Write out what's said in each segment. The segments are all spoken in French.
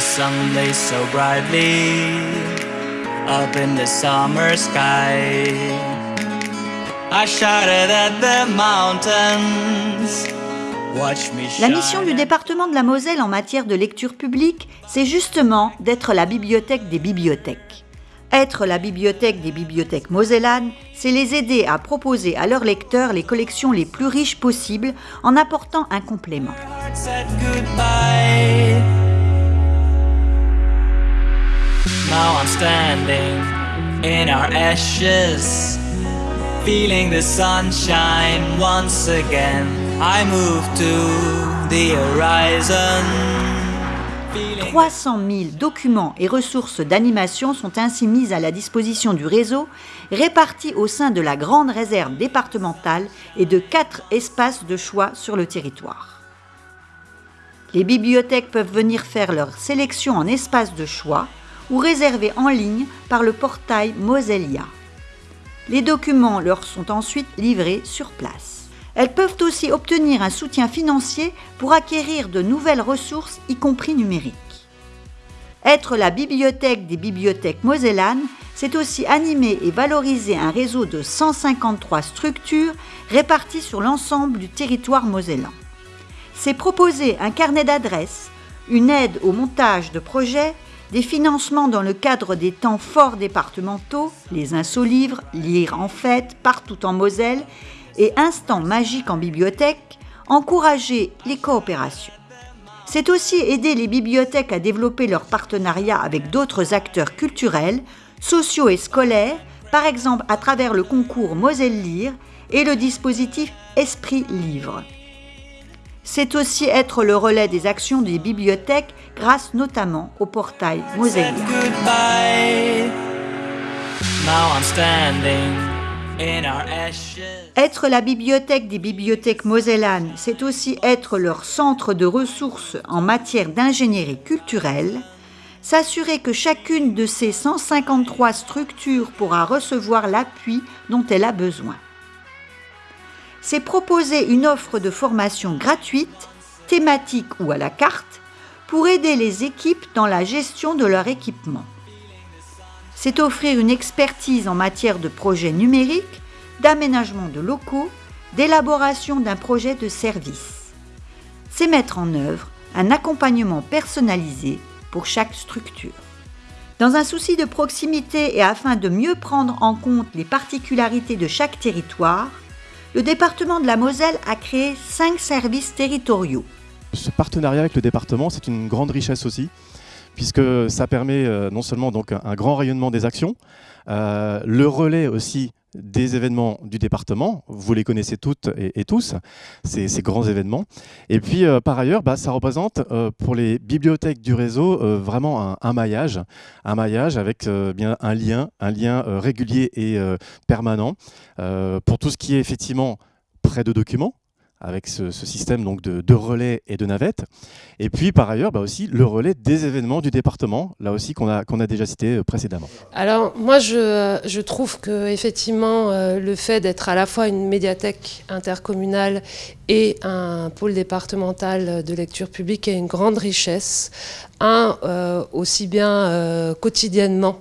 sun so brightly up in the summer sky. I shouted at the mountains. La mission du département de la Moselle en matière de lecture publique, c'est justement d'être la bibliothèque des bibliothèques. Être la bibliothèque des bibliothèques mosellanes, c'est les aider à proposer à leurs lecteurs les collections les plus riches possibles en apportant un complément. Now I'm standing in our ashes, feeling the sunshine once again. I move to the horizon. 300 000 documents et ressources d'animation sont ainsi mis à la disposition du réseau, répartis au sein de la grande réserve départementale et de quatre espaces de choix sur le territoire. Les bibliothèques peuvent venir faire leur sélection en espaces de choix ou réserver en ligne par le portail Mosellia. Les documents leur sont ensuite livrés sur place. Elles peuvent aussi obtenir un soutien financier pour acquérir de nouvelles ressources, y compris numériques. Être la bibliothèque des bibliothèques mosellanes, c'est aussi animer et valoriser un réseau de 153 structures réparties sur l'ensemble du territoire mosellan. C'est proposer un carnet d'adresses, une aide au montage de projets, des financements dans le cadre des temps forts départementaux, les insolivres, lire en fête, partout en Moselle, et instants magiques en bibliothèque, encourager les coopérations. C'est aussi aider les bibliothèques à développer leurs partenariats avec d'autres acteurs culturels, sociaux et scolaires, par exemple à travers le concours Moselle Lire et le dispositif Esprit Livre. C'est aussi être le relais des actions des bibliothèques grâce notamment au portail Moselle. Être la bibliothèque des bibliothèques mosellanes, c'est aussi être leur centre de ressources en matière d'ingénierie culturelle, s'assurer que chacune de ces 153 structures pourra recevoir l'appui dont elle a besoin. C'est proposer une offre de formation gratuite, thématique ou à la carte, pour aider les équipes dans la gestion de leur équipement c'est offrir une expertise en matière de projets numériques, d'aménagement de locaux, d'élaboration d'un projet de service. C'est mettre en œuvre un accompagnement personnalisé pour chaque structure. Dans un souci de proximité et afin de mieux prendre en compte les particularités de chaque territoire, le département de la Moselle a créé cinq services territoriaux. Ce partenariat avec le département, c'est une grande richesse aussi puisque ça permet euh, non seulement donc un grand rayonnement des actions, euh, le relais aussi des événements du département, vous les connaissez toutes et, tous, ces, grands événements. Et puis euh, par ailleurs, bah, ça représente pour les bibliothèques du réseau vraiment un, maillage, un maillage avec bien un lien, un lien régulier et permanent pour tout ce qui est effectivement près de documents, avec ce, système donc de, relais et de navettes. Et puis par ailleurs bah aussi le relais des événements du département, là aussi qu'on a, déjà cité euh, précédemment. Alors moi je, trouve que effectivement euh, le fait d'être à la fois une médiathèque intercommunale et un pôle départemental de lecture publique est une grande richesse. Un, euh, aussi bien quotidiennement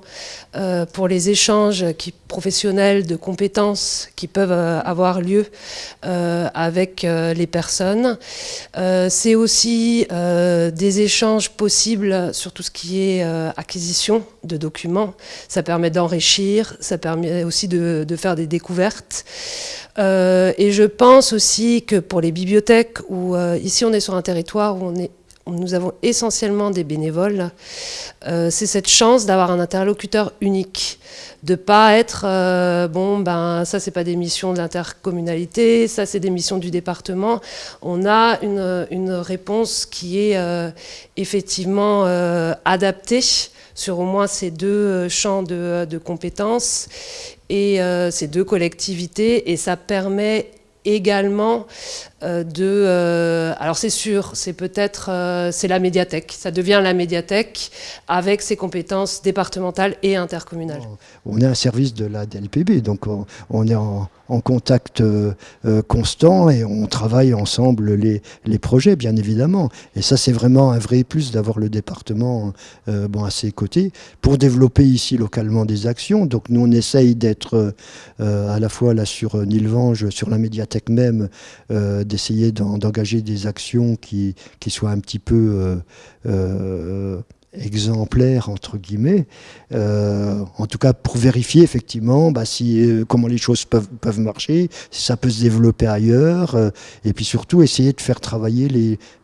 pour les échanges qui, professionnels de compétences qui peuvent euh, avoir lieu euh, avec les personnes. C'est aussi des échanges possibles sur tout ce qui est acquisition de documents. Ça permet d'enrichir, ça permet aussi de, de faire des découvertes. et je pense aussi que pour les bibliothèques, où ici on est sur un territoire où on est nous avons essentiellement des bénévoles, euh, c'est cette chance d'avoir un interlocuteur unique, de pas être euh, bon ben ça c'est pas des missions de l'intercommunalité, ça c'est des missions du département. On a une, réponse qui est euh, effectivement adaptée sur au moins ces deux champs de, de compétences et ces deux collectivités et ça permet également euh, de... Euh, alors c'est sûr, c'est peut-être... Euh, c'est la médiathèque. Ça devient la médiathèque avec ses compétences départementales et intercommunales. On est un service de la DLPB, donc on, est en, en contact constant et on travaille ensemble les, les, projets, bien évidemment. Et ça, c'est vraiment un vrai plus d'avoir le département bon, à ses côtés pour développer ici localement des actions. Donc nous, on essaye d'être à la fois là sur Nilvange, sur la médiathèque même, d'essayer d'engager des actions qui, qui soient un petit peu exemplaire entre guillemets, euh, en tout cas pour vérifier effectivement bah, euh, comment les choses peuvent, marcher, si ça peut se développer ailleurs, euh, et puis surtout essayer de faire travailler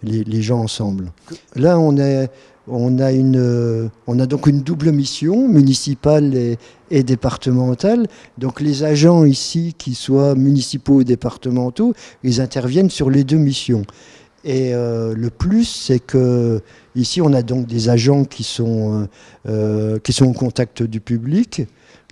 les, gens ensemble. Là on, a une, on a donc une double mission, municipale et, et départementale. Donc les agents ici, qui soient municipaux ou départementaux, ils interviennent sur les deux missions. Et le plus, c'est que Ici, on a donc des agents qui sont, euh, euh, qui sont au contact du public,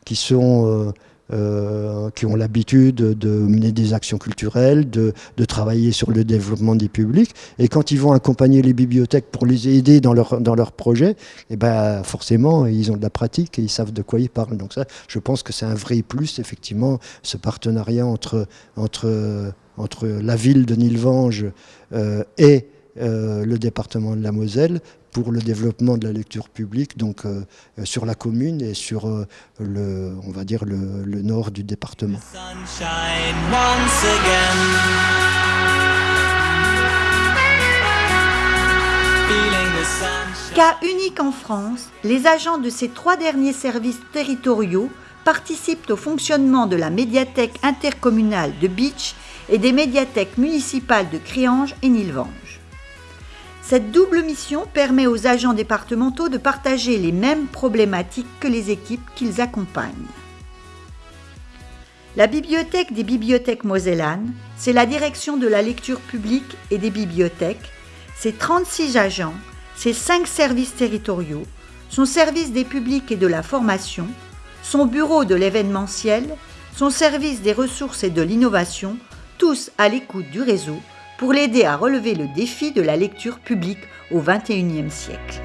qui sont... Euh, qui ont l'habitude de mener des actions culturelles, de, travailler sur le développement des publics. Et quand ils vont accompagner les bibliothèques pour les aider dans leur, dans leur projet, et eh ben, forcément, ils ont de la pratique et ils savent de quoi ils parlent. Donc ça, je pense que c'est un vrai plus, effectivement, ce partenariat entre, entre, entre la ville de Nilvange et euh, le département de la Moselle pour le développement de la lecture publique donc euh, euh, sur la commune et sur le on va dire le, nord du département. Cas unique en France, les agents de ces trois derniers services territoriaux participent au fonctionnement de la médiathèque intercommunale de Beach et des médiathèques municipales de Créange et Nilvange. Cette double mission permet aux agents départementaux de partager les mêmes problématiques que les équipes qu'ils accompagnent. La bibliothèque des bibliothèques mosellanes, c'est la direction de la lecture publique et des bibliothèques, ses 36 agents, ses 5 services territoriaux, son service des publics et de la formation, son bureau de l'événementiel, son service des ressources et de l'innovation, tous à l'écoute du réseau pour l'aider à relever le défi de la lecture publique au XXIe siècle.